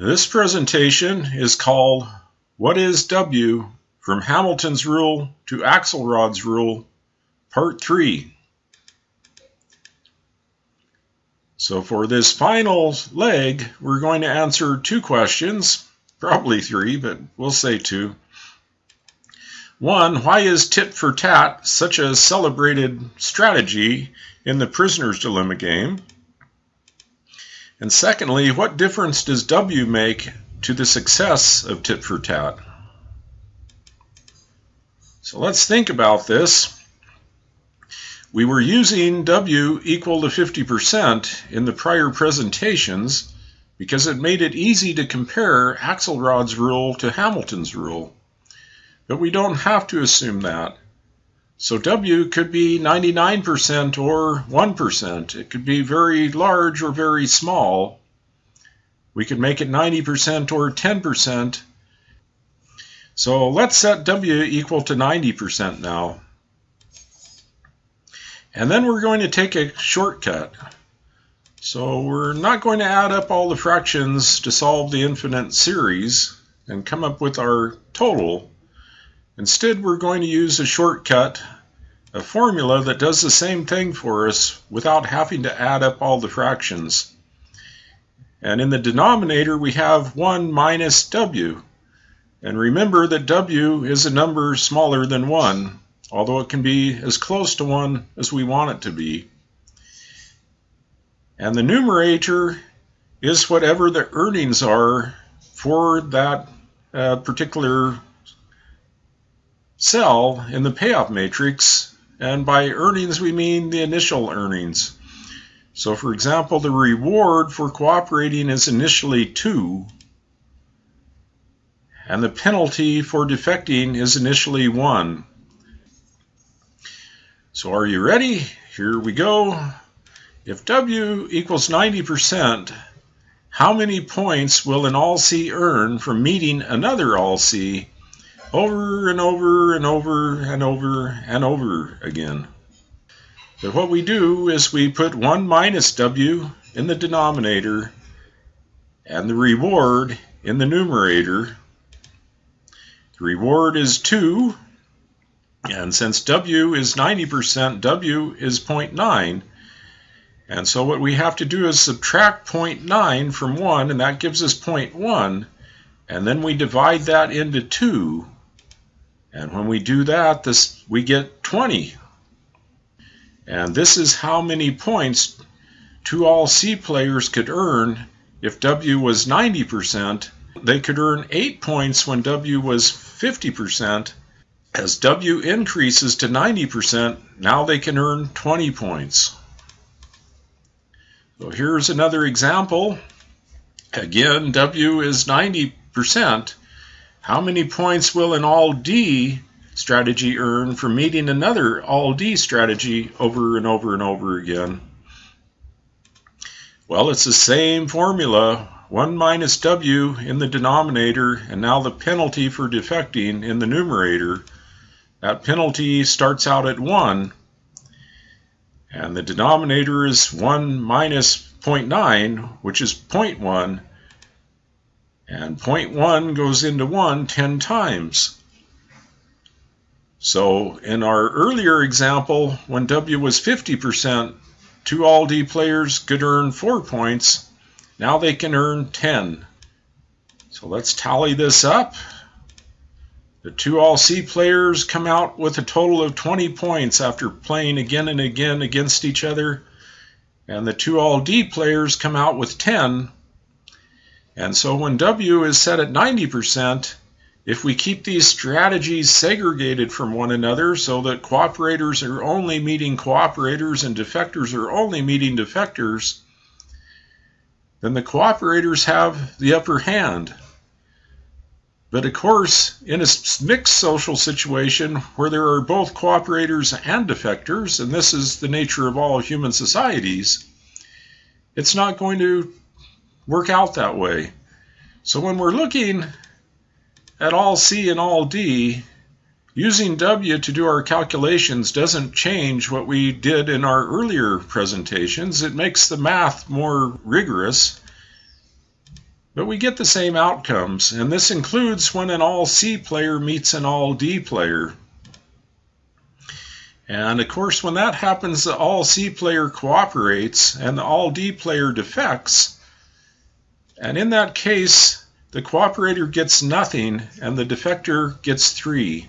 This presentation is called What is W from Hamilton's Rule to Axelrod's Rule, Part 3. So for this final leg, we're going to answer two questions, probably three, but we'll say two. One, why is tit for tat such a celebrated strategy in the prisoner's dilemma game? And secondly, what difference does W make to the success of tit for tat? So let's think about this. We were using W equal to 50% in the prior presentations because it made it easy to compare Axelrod's rule to Hamilton's rule. But we don't have to assume that. So W could be 99% or 1%. It could be very large or very small. We could make it 90% or 10%. So let's set W equal to 90% now. And then we're going to take a shortcut. So we're not going to add up all the fractions to solve the infinite series and come up with our total. Instead, we're going to use a shortcut, a formula that does the same thing for us without having to add up all the fractions. And in the denominator, we have 1 minus w. And remember that w is a number smaller than 1, although it can be as close to 1 as we want it to be. And the numerator is whatever the earnings are for that uh, particular cell in the payoff matrix, and by earnings we mean the initial earnings. So for example, the reward for cooperating is initially 2, and the penalty for defecting is initially 1. So are you ready? Here we go. If W equals 90%, how many points will an all C earn from meeting another all C over and over and over and over and over again. But what we do is we put 1 minus w in the denominator and the reward in the numerator. The reward is 2, and since w is 90%, w is 0.9. And so what we have to do is subtract 0.9 from 1, and that gives us 0.1. And then we divide that into 2, and when we do that, this we get 20. And this is how many points two all C players could earn if W was 90%. They could earn 8 points when W was 50%. As W increases to 90%, now they can earn 20 points. So here's another example. Again, W is 90%. How many points will an all D strategy earn for meeting another all D strategy over and over and over again? Well, it's the same formula 1 minus W in the denominator, and now the penalty for defecting in the numerator. That penalty starts out at 1, and the denominator is 1 minus 0.9, which is 0.1, and 0.1 goes into 1 10 times. So in our earlier example, when W was 50%, two all D players could earn 4 points. Now they can earn 10. So let's tally this up. The two all C players come out with a total of 20 points after playing again and again against each other. And the two all D players come out with 10 and so when W is set at 90%, if we keep these strategies segregated from one another so that cooperators are only meeting cooperators and defectors are only meeting defectors, then the cooperators have the upper hand. But of course, in a mixed social situation where there are both cooperators and defectors, and this is the nature of all human societies, it's not going to work out that way. So when we're looking at all C and all D, using W to do our calculations doesn't change what we did in our earlier presentations. It makes the math more rigorous, but we get the same outcomes, and this includes when an all C player meets an all D player. And of course, when that happens, the all C player cooperates and the all D player defects. And in that case, the cooperator gets nothing and the defector gets 3.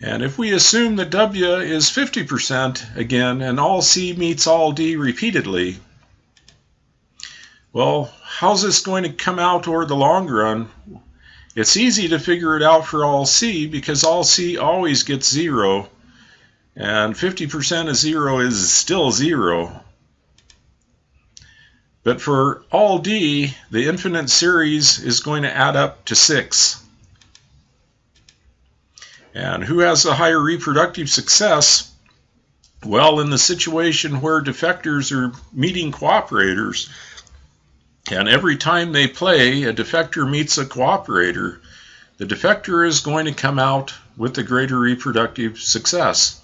And if we assume that W is 50% again and all C meets all D repeatedly, well, how's this going to come out over the long run? It's easy to figure it out for all C because all C always gets 0 and 50% of 0 is still 0. But for all D, the infinite series is going to add up to 6. And who has the higher reproductive success? Well, in the situation where defectors are meeting cooperators, and every time they play, a defector meets a cooperator, the defector is going to come out with the greater reproductive success.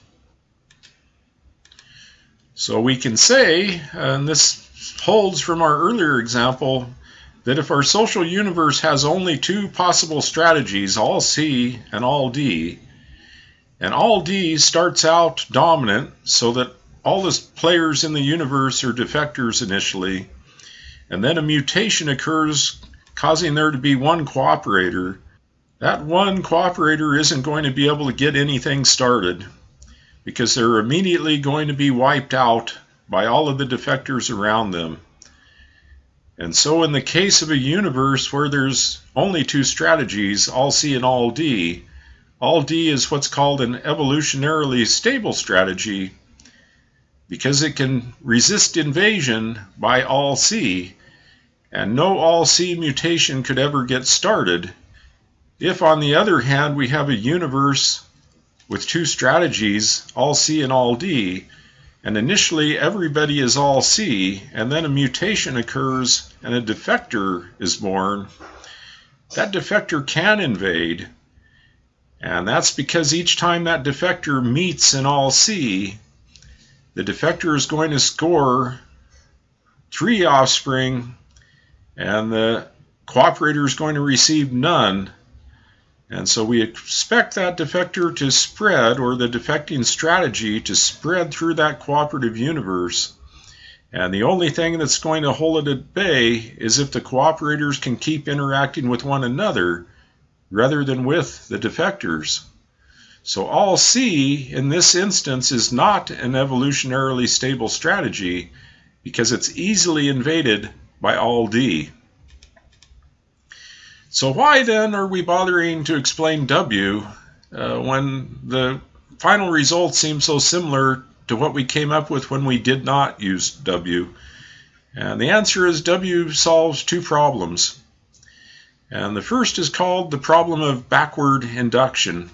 So we can say, and this holds from our earlier example, that if our social universe has only two possible strategies, all C and all D, and all D starts out dominant so that all the players in the universe are defectors initially, and then a mutation occurs causing there to be one cooperator, that one cooperator isn't going to be able to get anything started because they're immediately going to be wiped out by all of the defectors around them. And so, in the case of a universe where there's only two strategies, all C and all D, all D is what's called an evolutionarily stable strategy because it can resist invasion by all C, and no all C mutation could ever get started. If, on the other hand, we have a universe with two strategies, all C and all D, and initially everybody is all C, and then a mutation occurs and a defector is born, that defector can invade. And that's because each time that defector meets an all C, the defector is going to score three offspring, and the cooperator is going to receive none. And so we expect that defector to spread, or the defecting strategy to spread through that cooperative universe. And the only thing that's going to hold it at bay is if the cooperators can keep interacting with one another rather than with the defectors. So all C in this instance is not an evolutionarily stable strategy because it's easily invaded by all D. So why then are we bothering to explain W uh, when the final result seems so similar to what we came up with when we did not use W? And the answer is W solves two problems. And the first is called the problem of backward induction.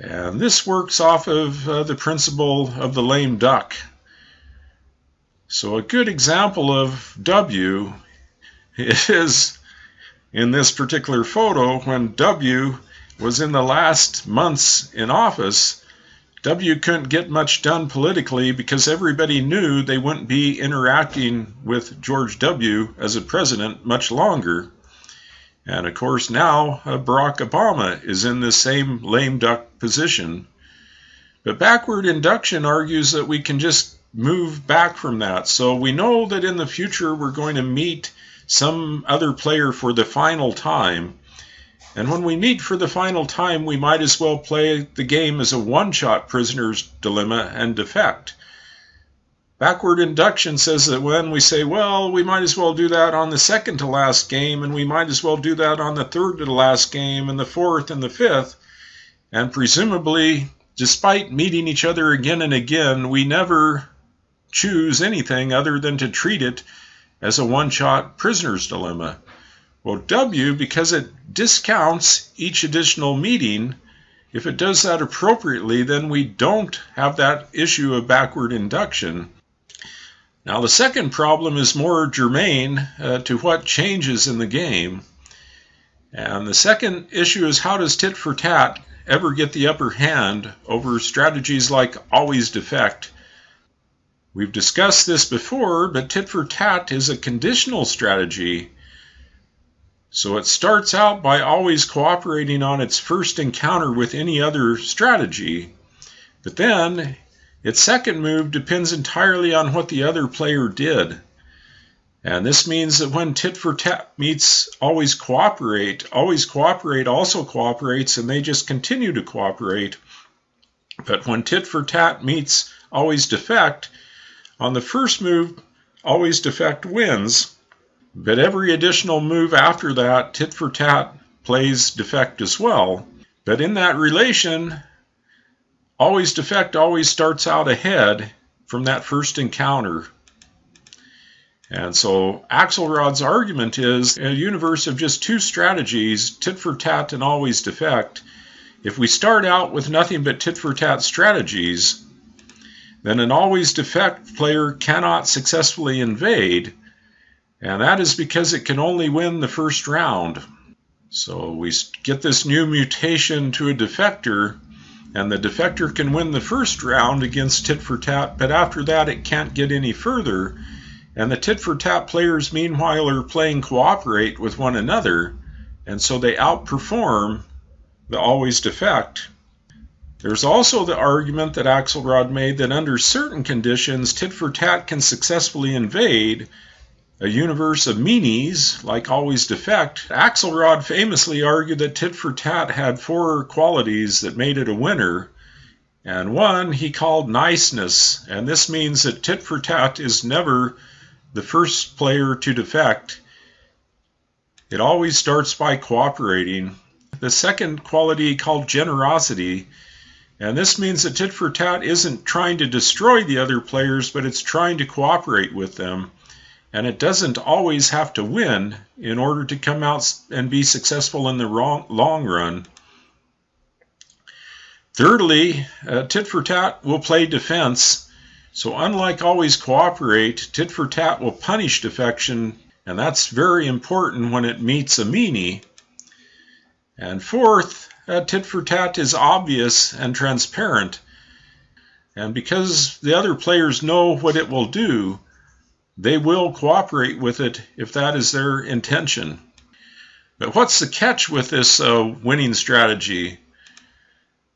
And this works off of uh, the principle of the lame duck. So a good example of W is in this particular photo when W was in the last months in office. W couldn't get much done politically because everybody knew they wouldn't be interacting with George W. as a president much longer. And of course, now uh, Barack Obama is in the same lame duck position. But backward induction argues that we can just move back from that. So we know that in the future we're going to meet some other player for the final time. And when we meet for the final time, we might as well play the game as a one shot prisoner's dilemma and defect. Backward induction says that when we say, well, we might as well do that on the second to last game, and we might as well do that on the third to the last game, and the fourth and the fifth, and presumably, despite meeting each other again and again, we never choose anything other than to treat it as a one shot prisoner's dilemma. Well, W, because it discounts each additional meeting, if it does that appropriately, then we don't have that issue of backward induction. Now, the second problem is more germane uh, to what changes in the game. And the second issue is how does tit for tat ever get the upper hand over strategies like always defect? We've discussed this before, but tit for tat is a conditional strategy. So it starts out by always cooperating on its first encounter with any other strategy, but then its second move depends entirely on what the other player did. And this means that when tit for tat meets always cooperate, always cooperate also cooperates, and they just continue to cooperate. But when tit for tat meets always defect, on the first move, always defect wins, but every additional move after that, tit for tat plays defect as well. But in that relation, always defect always starts out ahead from that first encounter. And so Axelrod's argument is in a universe of just two strategies, tit for tat and always defect, if we start out with nothing but tit for tat strategies, then an always defect player cannot successfully invade, and that is because it can only win the first round. So we get this new mutation to a defector, and the defector can win the first round against tit for tat, but after that it can't get any further. And the tit for tat players, meanwhile, are playing cooperate with one another, and so they outperform the always defect. There's also the argument that Axelrod made that under certain conditions, tit for tat can successfully invade a universe of meanies, like always defect. Axelrod famously argued that tit for tat had four qualities that made it a winner. And one he called niceness, and this means that tit for tat is never the first player to defect. It always starts by cooperating, the second quality called generosity. And this means that tit for tat isn't trying to destroy the other players, but it's trying to cooperate with them. And it doesn't always have to win in order to come out and be successful in the long run. Thirdly, uh, tit for tat will play defense. So, unlike always cooperate, tit for tat will punish defection, and that's very important when it meets a meanie. And fourth, uh, tit for tat is obvious and transparent. And because the other players know what it will do, they will cooperate with it if that is their intention. But what's the catch with this uh, winning strategy?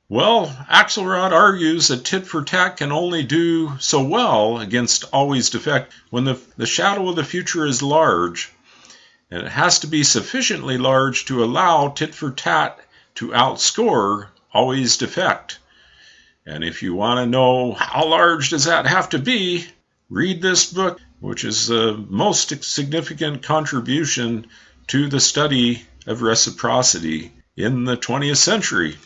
Well, Axelrod argues that tit for tat can only do so well against always defect when the, the shadow of the future is large and it has to be sufficiently large to allow tit for tat to outscore always defect. And if you want to know how large does that have to be, read this book, which is the most significant contribution to the study of reciprocity in the 20th century.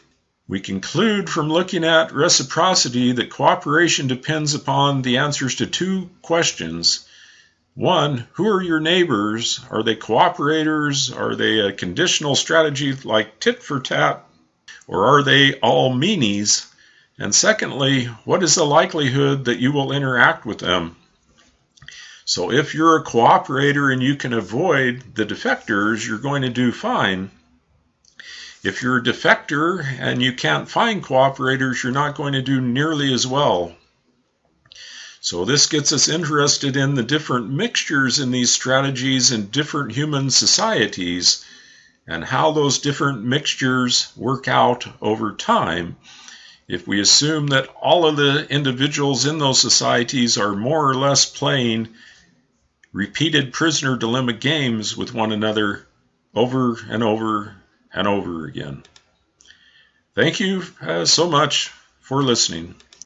We conclude from looking at reciprocity that cooperation depends upon the answers to two questions one, who are your neighbors? Are they cooperators? Are they a conditional strategy like tit for tat? Or are they all meanies? And secondly, what is the likelihood that you will interact with them? So if you're a cooperator and you can avoid the defectors, you're going to do fine. If you're a defector and you can't find cooperators, you're not going to do nearly as well. So this gets us interested in the different mixtures in these strategies in different human societies and how those different mixtures work out over time. If we assume that all of the individuals in those societies are more or less playing repeated prisoner dilemma games with one another over and over and over again. Thank you uh, so much for listening.